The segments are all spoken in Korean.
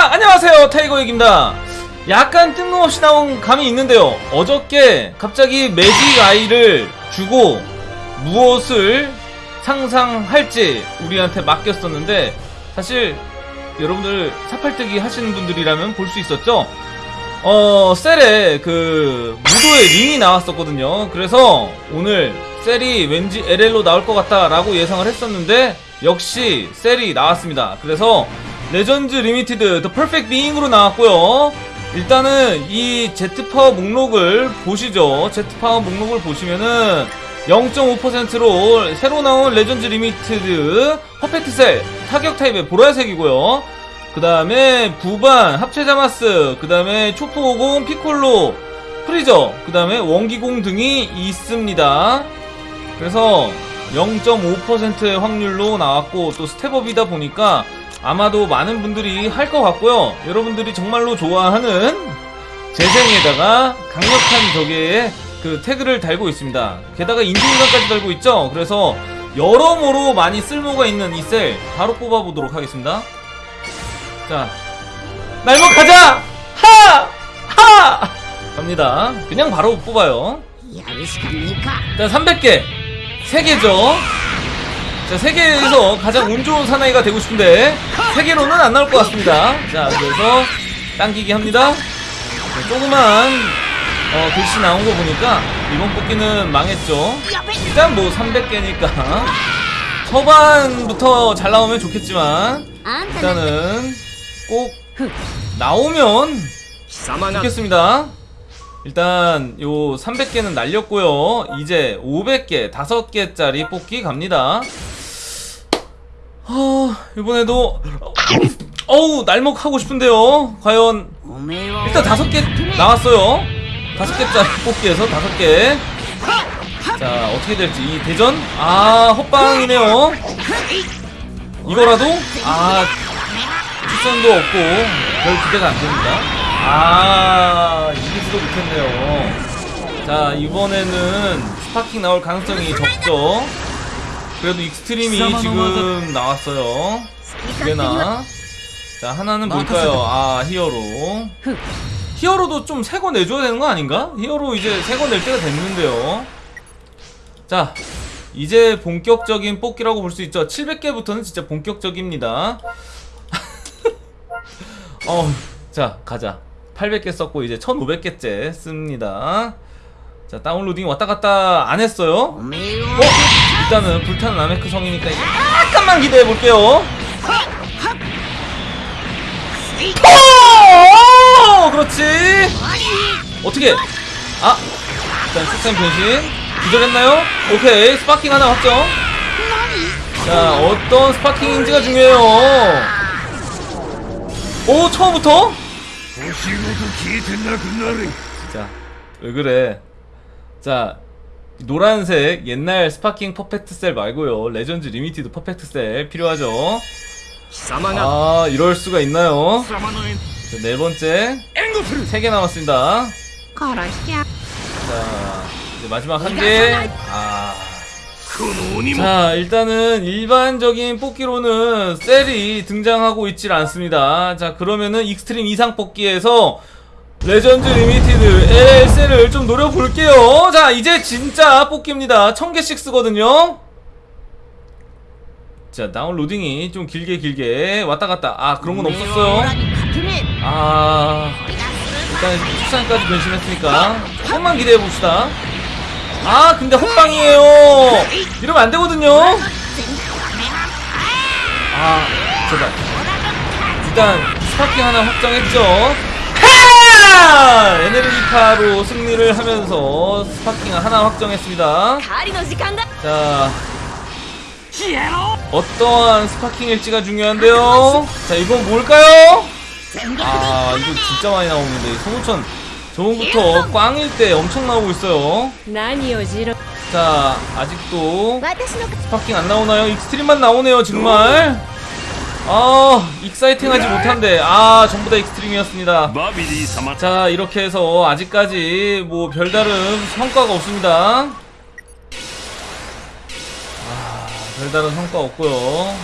자 안녕하세요 타이거 얘기입니다. 약간 뜬금없이 나온 감이 있는데요. 어저께 갑자기 매직 아이를 주고 무엇을 상상할지 우리한테 맡겼었는데 사실 여러분들 사팔뜨기 하시는 분들이라면 볼 수 있었죠? 어 셀에 그 무도의 링이 나왔었거든요. 그래서 오늘 셀이 왠지 LL로 나올 것 같다 라고 예상을 했었는데 역시 셀이 나왔습니다. 그래서 legend limited the perfect being으로 나왔고요. 일단은 이 제트파워 목록을 보시죠. 제트파워 목록을 보시면은 0.5%로 새로 나온 legend limited perfect 셀 타격 타입의 보라색이고요. 그 다음에 무한 합체자마스 그 다음에 초포50 피콜로 프리저 그 다음에 원기공 등이 있습니다. 그래서 0.5%의 확률로 나왔고 또 스텝업이다 보니까 아마도 많은 분들이 할 것 같고요. 여러분들이 정말로 좋아하는 재생에다가 강력한 저게 그 태그를 달고 있습니다. 게다가 인증인간까지 달고 있죠? 그래서 여러모로 많이 쓸모가 있는 이 셀 바로 뽑아보도록 하겠습니다. 자 날먹 가자! 하! 하! 갑니다. 그냥 바로 뽑아요. 자 300개. 3개죠? 자 세계에서 가장 운 좋은 사나이가 되고 싶은데 세계로는 안 나올 것 같습니다. 자 그래서 당기기 합니다. 자, 조그만 어, 글씨 나온 거 보니까 이번 뽑기는 망했죠. 일단 뭐 300개니까 초반부터 잘 나오면 좋겠지만 일단은 꼭 나오면 좋겠습니다. 일단 요 300개는 날렸고요. 이제 500개 5개짜리 뽑기 갑니다. 아 이번에도 어우 날먹 하고 싶은데요. 과연. 일단 다섯 개 나왔어요. 다섯 개짜리 뽑기에서 다섯 개자 어떻게 될지. 이 대전? 아 헛방이네요. 이거라도? 아 추천도 없고 별 기대가 안됩니다. 아 이기지도 못했네요. 자 이번에는 Sparking 나올 가능성이 적죠. 그래도 Extreme이 지금 나왔어요. 두 개나. 자 하나는 뭘까요? 아 히어로. 히어로도 좀 세고 내줘야 되는 거 아닌가? 히어로 이제 세고 낼 때가 됐는데요. 자 이제 본격적인 뽑기라고 볼 수 있죠. 700개부터는 진짜 본격적입니다. 어, 자 가자. 800개 썼고 이제 1500개째 씁니다. 자 다운로딩 왔다갔다 안했어요. 음. 어? 일단은 불타는 아메크 성이니까 약간만 기대해 볼게요. 오! 그렇지. 어떻게? 아, 일단 스템 변신. 기절했나요? 오케이, Sparking 하나 확정. 자, 어떤 Sparking인지가 중요해요. 오, 처음부터? 자, 왜 그래? 자, 노란색 옛날 Sparking 퍼펙트 셀 말고요. Legend Limited 퍼펙트 셀 필요하죠? 아 이럴 수가 있나요? 네 번째. 세 개 남았습니다. 자 이제 마지막 한 개 아 자 일단은 일반적인 뽑기로는 셀이 등장하고 있질 않습니다. 자 그러면은 Extreme 이상 뽑기에서 Legend Limited LL 셀을 좀 노려볼게요. 자 이제 진짜 뽑기입니다. 1000개씩 쓰거든요. 자 downloading이 좀 길게 길게 왔다갔다. 아 그런건 없었어요? 아 일단 수산까지 변신했으니까 조금만 기대해봅시다. 아 근데 헛방이에요. 이러면 안되거든요. 아 제발. 일단 Sparking 하나 확정했죠? 아! 에네르기파로 승리를 하면서 Sparking 하나 확정했습니다. 자, 어떠한 Sparking일지가 중요한데요. 자, 이건 뭘까요? 아, 이거 진짜 많이 나오는데. 손오천 저번부터 꽝일 때 엄청 나오고 있어요. 자, 아직도 Sparking 안 나오나요? Extreme만 나오네요, 정말. 아 exciting하지 못한데. 아 전부 다 Extreme이었습니다. 자 이렇게 해서 아직까지 뭐 별다른 성과가 없습니다. 아 별다른 성과 없고요.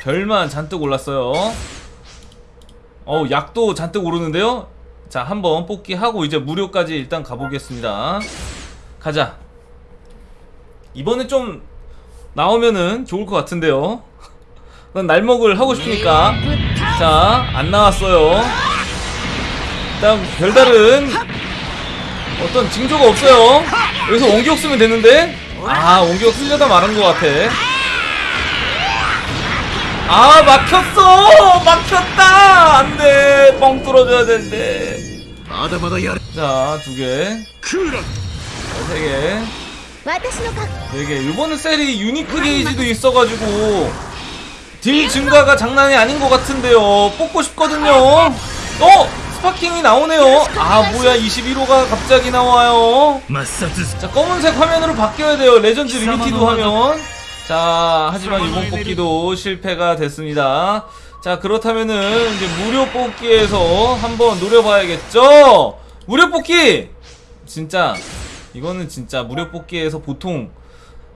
별만 잔뜩 올랐어요. 어우 약도 잔뜩 오르는데요? 자 한번 뽑기 하고 이제 무료까지 일단 가보겠습니다. 가자. 이번에 좀 나오면은 좋을 것 같은데요? 난 날먹을 하고 싶으니까. 자 안나왔어요. 일단 별다른 어떤 징조가 없어요. 여기서 원기옥 쓰면 되는데? 아 원기옥 쓰려다 말한 것 같아. 아 막혔어! 막혔다! 안돼. 뻥 뚫어줘야 되는데. 자두개 세개세개. 이번에 네 셀이 유니크 게이지도 있어가지고. 딜 증가가 장난이 아닌 것 같은데요. 뽑고 싶거든요. 어? Sparking이 나오네요. 아 뭐야. 21호가 갑자기 나와요. 자 검은색 화면으로 바뀌어야 돼요. Legend Limited 화면. 자 하지만 이번 뽑기도 실패가 됐습니다. 자 그렇다면은 이제 무료 뽑기에서 한번 노려봐야겠죠? 무료 뽑기! 진짜. 이거는 진짜 무료 뽑기에서 보통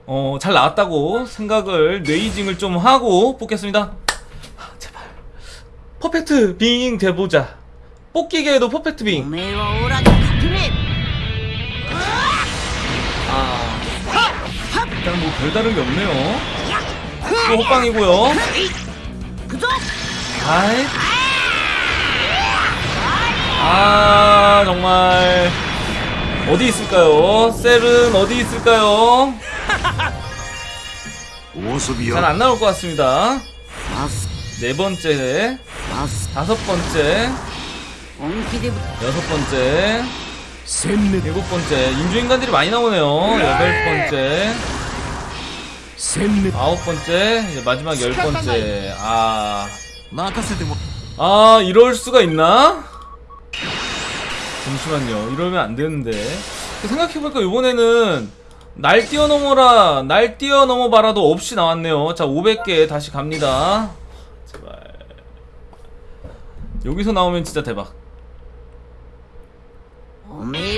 어, 잘 나왔다고 생각을 레이징을 좀 하고 뽑겠습니다. 아, 제발. 퍼펙트 빙 대보자. 뽑기계에도 퍼펙트 빙. 아, 일단 뭐 별다른 게 없네요. 또 호빵이고요. 아이. 아 정말. 어디 있을까요? 셀은 어디 있을까요? 잘 안 나올 것 같습니다. 네 번째, 다섯 번째, 여섯 번째, 일곱 번째. 인조인간들이 많이 나오네요. 여덟 번째, 아홉 번째, 마지막 열 번째. 아, 아 이럴 수가 있나? 잠시만요. 이러면 안 되는데. 생각해보니까 이번에는 날 뛰어넘어라 날 뛰어넘어봐라도 없이 나왔네요. 자 500개 다시 갑니다. 제발. 여기서 나오면 진짜 대박.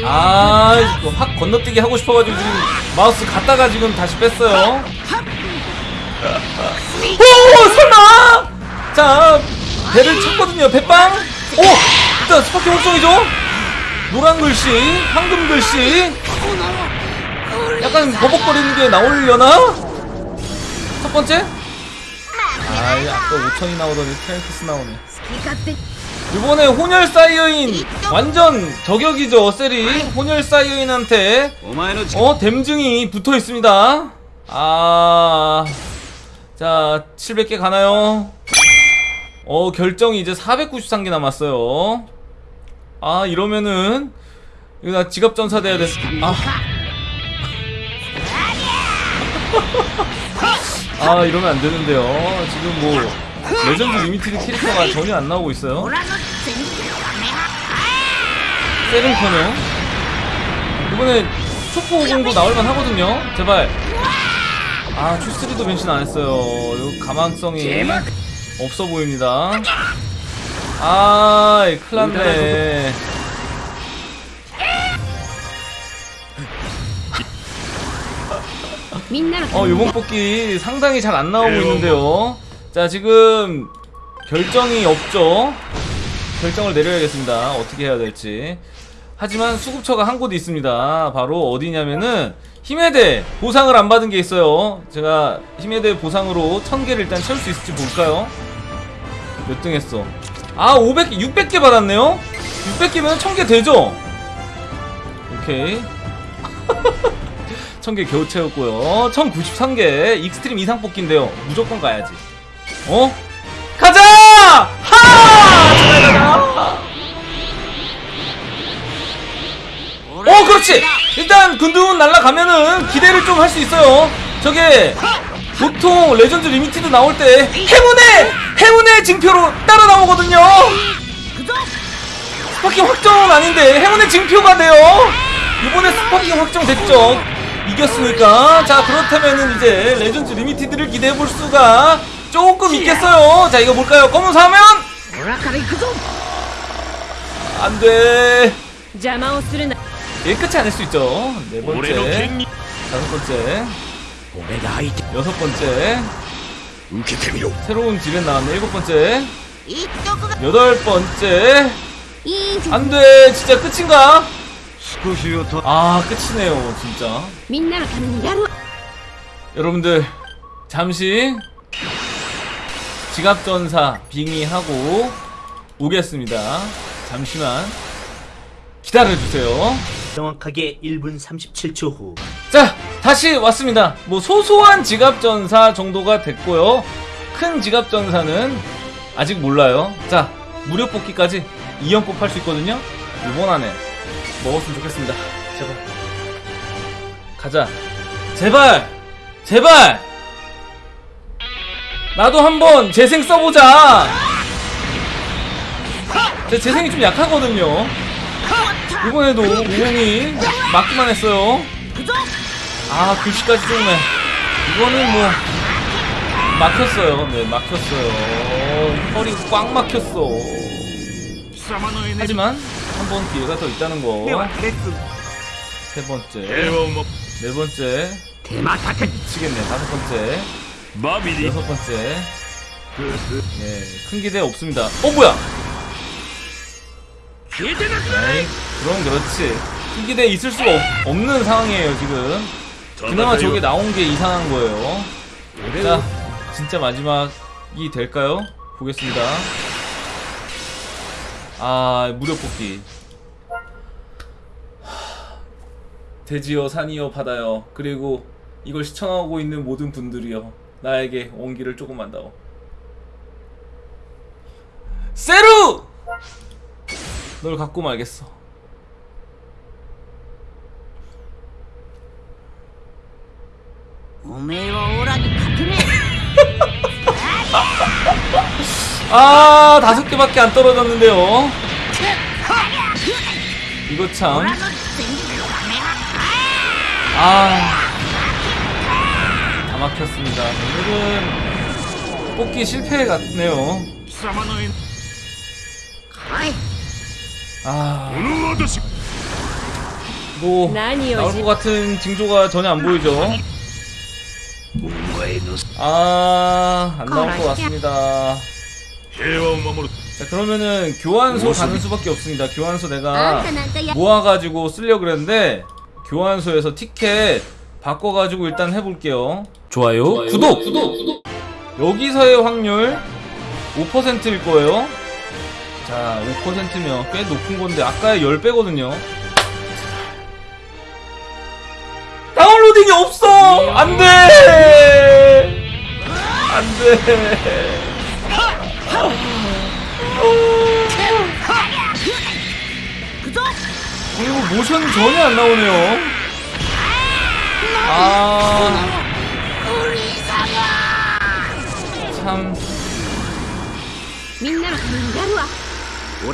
아확 건너뛰기 하고 싶어가지고 지금 마우스 갔다가 지금 다시 뺐어요. 오 설마 자 배를 쳤거든요 배빵. 오 일단 Sparking 확정이죠? 노란 글씨 황금 글씨. 약간 버벅거리는 게 나오려나? 첫 번째? 아이 아까 오천이 나오더니 트랭크스 나오네 이번에 혼혈 사이어인 완전 저격이죠 셀이 혼혈 사이어인한테 어 댐증이 붙어 있습니다 아... 자 700개 가나요? 어 결정이 이제 493개 남았어요 아 이러면은 이거 나 지갑 전사 돼야 돼. 아. 아 이러면 안 되는데요. 지금 뭐 Legend Limited 캐릭터가 전혀 안 나오고 있어요. 세븐커는 이번에 초포 오공도 나올만 하거든요. 제발. 아 추스리도 변신 안 했어요. 이거 가망성이 없어 보입니다. 아이 큰일났네 어 요번 뽑기 상당히 잘 안 나오고 있는데요. 자 지금 결정이 없죠? 결정을 내려야겠습니다. 어떻게 해야 될지. 하지만 수급처가 한곳 있습니다. 바로 어디냐면은 힘의 대회 보상을 안 받은 게 있어요. 제가 힘의 대회 보상으로 1000개를 일단 채울 수 있을지 볼까요? 몇 등 했어? 아 500개 600개 받았네요? 600개면 1000개 되죠? 오케이 1000개 겨우 채웠고요. 1093개 Extreme 이상 뽑기인데요. 무조건 가야지. 어? 가자! 하! 어 그렇지! 일단 근두운 날라가면은 기대를 좀 할 수 있어요. 저게 보통 Legend Limited 나올 때 행운의 행운의 징표로 따라 나오거든요. Sparking 확정은 아닌데 행운의 징표가 돼요. 이번에 Sparking 확정됐죠 이겼으니까. 자 그렇다면은 이제 Legend Limited를 기대해볼 수가 조금 있겠어요. 자 이거 볼까요? 검은 화면! 안돼. 일 예, 끝이 아닐 수 있죠. 네 번째. 다섯 번째. 여섯 번째. 새로운 지렛 나왔네. 일곱 번째. 여덟 번째. 안돼. 진짜 끝인가? 그 아 끝이네요 진짜. 여러분들 잠시 지갑전사 빙의하고 오겠습니다. 잠시만 기다려주세요. 정확하게 1분 37초 후. 자! 다시 왔습니다. 뭐 소소한 지갑전사 정도가 됐고요. 큰 지갑전사는 아직 몰라요. 자 무료 뽑기까지 2연뽑 할 수 있거든요. 이번 안에 먹었으면 좋겠습니다. 제발. 가자. 제발! 제발! 나도 한번 재생 써보자. 제 재생이 좀 약하거든요. 이번에도 우웅이 막기만 했어요. 아 글씨까지 쏘네. 이거는 뭐 막혔어요. 네 막혔어요. 어, 허리 꽉 막혔어. 하지만 한 번 기회가 더 있다는 거. 네, 세 번째. 네 번째. 미치겠네. 네, 다섯 번째. 여섯 번째. 예, 큰 기대 없습니다. 어, 뭐야! 에이, 그럼 그렇지. 큰 기대 있을 수가 없, 는 상황이에요, 지금. 그나마 저게 나온 게 이상한 거예요. 자, 진짜 마지막이 될까요? 보겠습니다. 아 무료 뽑기. 돼지여 산이여 바다여 그리고 이걸 시청하고 있는 모든 분들이여 나에게 온기를 조금만 더 세루! 널 갖고 말겠어. 오메오. 아 다섯 개밖에 안 떨어졌는데요 이거 참 아, 다 막혔습니다. 오늘은 뽑기 실패 같네요. 아, 뭐 나올 것 같은 징조가 전혀 안 보이죠. 아, 안 나올 것 같습니다. 자 그러면은 교환소 가는 수밖에 없습니다 교환소 내가 아, 모아가지고 쓰려고 그랬는데 교환소에서 티켓 바꿔가지고 일단 해볼게요 좋아요, 좋아요. 구독! 구독! 구독! 여기서의 확률 5%일 거예요 자 5%면 꽤 높은 건데 아까의 10배거든요 다운로딩이 없어! 안돼! 안돼 그리고 모션 전혀 안 나오네요. 아. 참.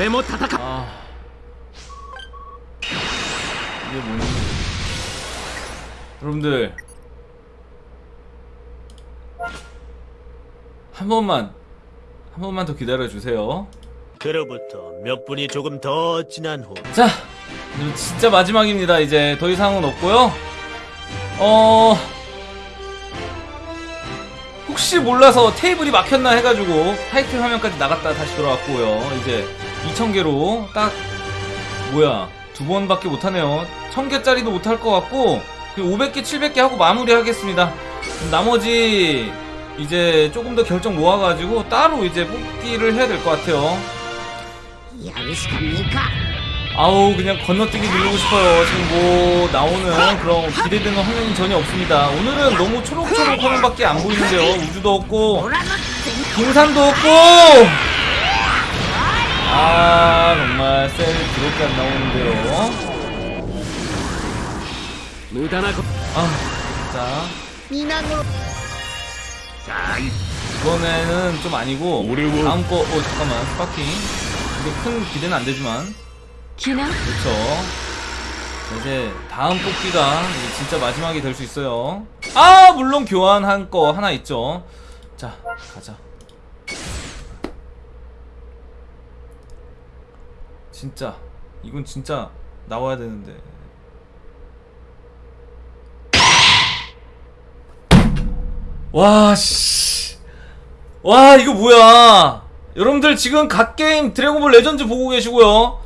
뭐 아. 이게 뭐냐. 여러분들. 한 번만. 한 번만 더 기다려주세요. 그로부터 몇 분이 조금 더 지난 후. 자! 진짜 마지막입니다. 이제 더 이상은 없고요. 어... 혹시 몰라서 테이블이 막혔나 해가지고 타이틀 화면까지 나갔다 다시 돌아왔고요. 이제 2000개로 딱 뭐야 두 번밖에 못하네요. 1000개짜리도 못할 것 같고 500개 700개 하고 마무리하겠습니다. 나머지 이제 조금 더 결정 모아가지고 따로 이제 뽑기를 해야 될 것 같아요. 야무식합니까? 아우 그냥 건너뛰기 누르고 싶어요. 지금 뭐 나오는 그런 기대되는 화면이 전혀 없습니다. 오늘은 너무 초록초록 화면밖에 안 보이는데요. 우주도 없고 빙산도 없고! 아 정말 셀 그렇게 안 나오는데요. 아 진짜. 이번에는 좀 아니고 다음 거 어 잠깐만 스파킹. 이게 큰 기대는 안 되지만. 気な 그렇죠. 이제 다음 뽑기가 이제 진짜 마지막이 될 수 있어요. 아 물론 교환한 거 하나 있죠. 자 가자. 진짜 이건 진짜 나와야 되는데. 와 씨. 와 이거 뭐야? 여러분들 지금 god게임 드래곤볼 레전드 보고 계시고요.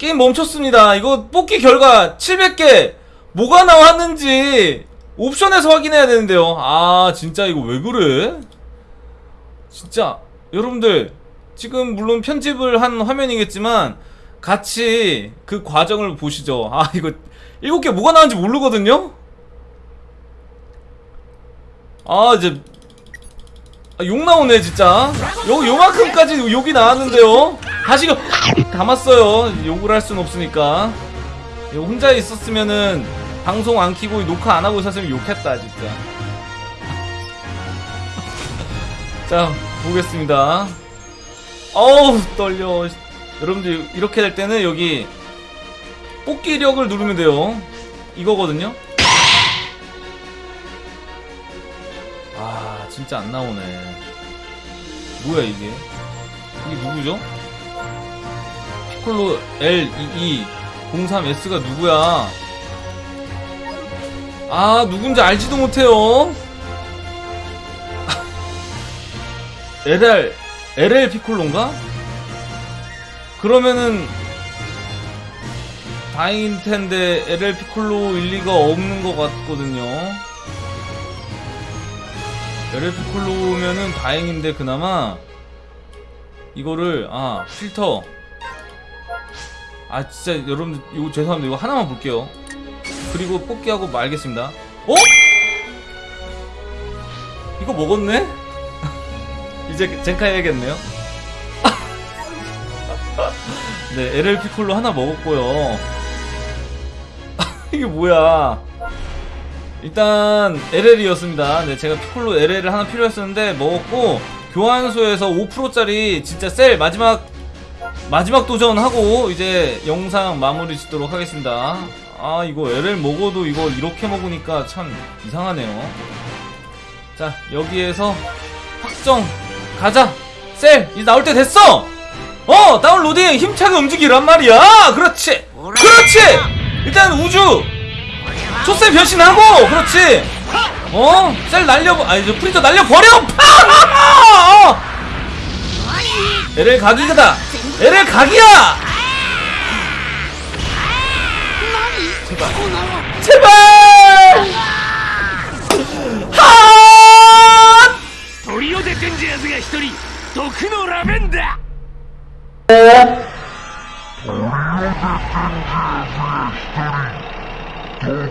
게임 멈췄습니다. 이거 뽑기 결과 700개 뭐가 나왔는지 옵션에서 확인해야 되는데요. 아 진짜 이거 왜 그래? 진짜 여러분들 지금 물론 편집을 한 화면이겠지만 같이 그 과정을 보시죠. 아 이거 7개 뭐가 나왔는지 모르거든요. 아 이제 아, 욕 나오네 진짜. 요, 요만큼까지 욕이 나왔는데요? 다시 이거 담았어요. 욕을 할 순 없으니까. 혼자 있었으면은 방송 안 키고 녹화 안 하고 있었으면 욕했다 진짜. 자 보겠습니다. 어우 떨려. 여러분들 이렇게 될 때는 여기 뽑기력을 누르면 돼요. 이거거든요 진짜 안 나오네. 뭐야 이게? 이게 누구죠? 피콜로 L22 03S가 누구야? 아 누군지 알지도 못해요. LR LL 피콜로인가? 그러면은 다행일 텐데 LL 피콜로 일 리가 없는 것 같거든요 LL 피콜로면은 다행인데 그나마 이거를 아 필터. 아 진짜 여러분들 이거 죄송합니다. 이거 하나만 볼게요. 그리고 뽑기하고 말겠습니다. 어? 이거 먹었네? 이제 젠카 해야겠네요. 네 LL 피콜로 하나 먹었고요. 이게 뭐야 일단 LL이었습니다. 네, 제가 피콜로 LL을 하나 필요했었는데 먹었고 교환소에서 5%짜리 진짜 셀 마지막 마지막 도전하고 이제 영상 마무리 짓도록 하겠습니다. 아 이거 LL 먹어도 이거 이렇게 먹으니까 참 이상하네요. 자 여기에서 확정 가자 셀 이제 나올 때 됐어. 어 다운로딩 힘차게 움직이란 말이야. 그렇지 그렇지 일단 우주 초쌤 변신하고 그렇지 어? 셀 날려 아니 저 프린터 날려버려 파! LL 각이다 LL 각이야 제발 제발 하! 도리오 데텐지야스가 1人 독노 라벤다 Hammer.